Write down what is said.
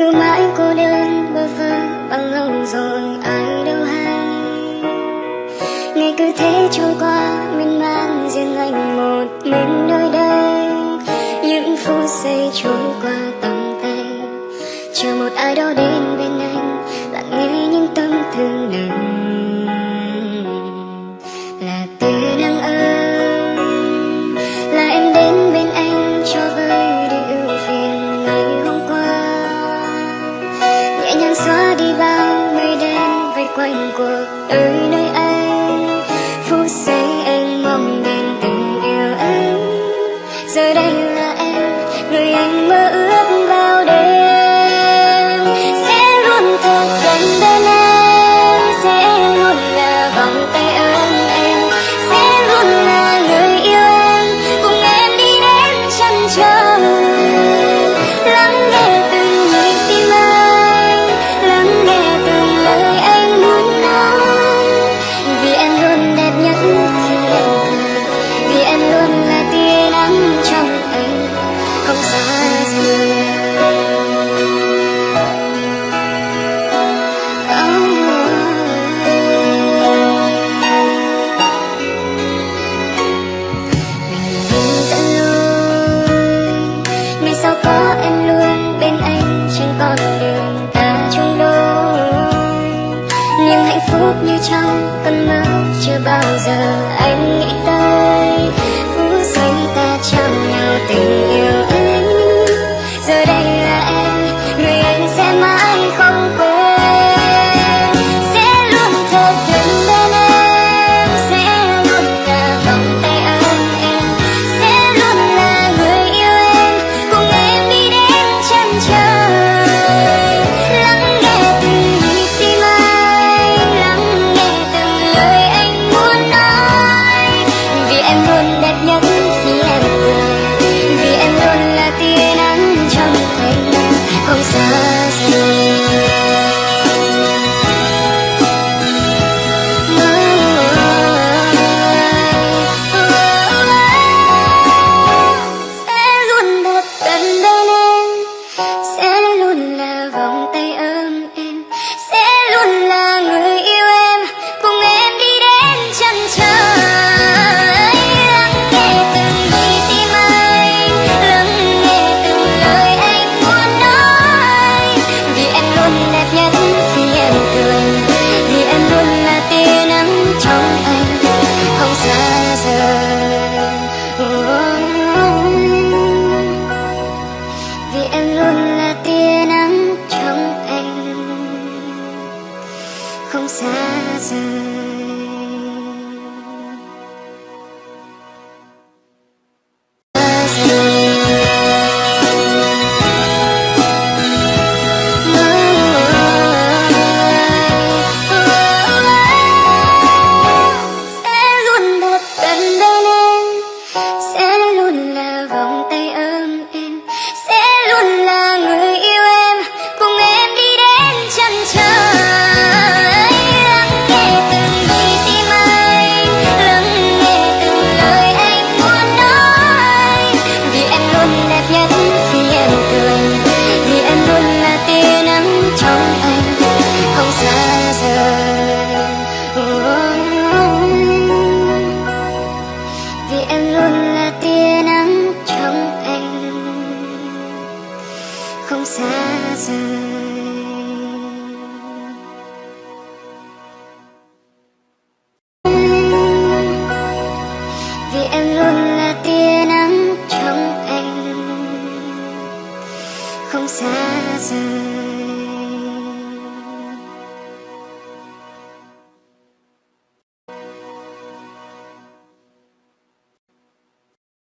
cứ mãi cô đơn, bơ vơ, bằng lòng rồi ai đâu hay. Ngày cứ thế trôi qua, miên man riêng anh một mình nơi đây. Những phút giây trôi qua tầm tay, chờ một ai đó đến bên anh lặng nghe những tâm tư này 让 em luôn. 홍사장 조금 사서